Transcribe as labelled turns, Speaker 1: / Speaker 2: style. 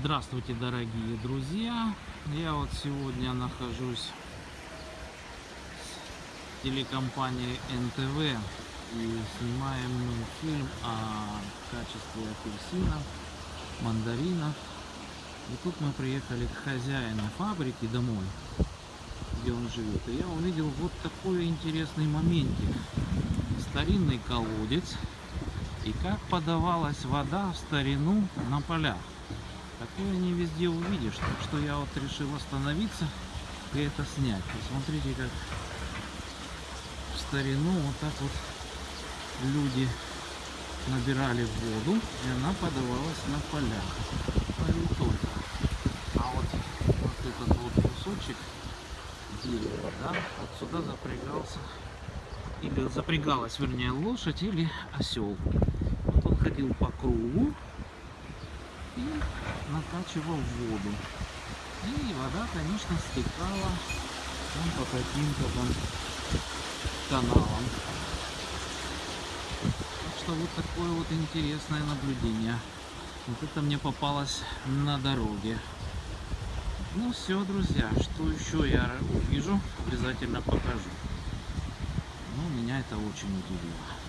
Speaker 1: Здравствуйте, дорогие друзья! Я вот сегодня нахожусь с телекомпанией НТВ и снимаем мы фильм о качестве апельсинов, мандаринов. И тут мы приехали к хозяину фабрики домой, где он живет. И я увидел вот такой интересный моментик. Старинный колодец и как подавалась вода в старину на полях. Такое не везде увидишь, так что я вот решил остановиться и это снять. Посмотрите, как в старину вот так вот люди набирали воду, и она подавалась на полях. И только. А вот, вот этот вот кусочек дерева, да, вот запрягался, или запрягалась, вернее, лошадь или осел. Вот он ходил по кругу, накачивал воду. И вода, конечно, стекала вон по каким-то там каналам. Так что вот такое вот интересное наблюдение. Вот это мне попалось на дороге. Ну все, друзья, что еще я увижу, обязательно покажу. Ну, меня это очень удивило.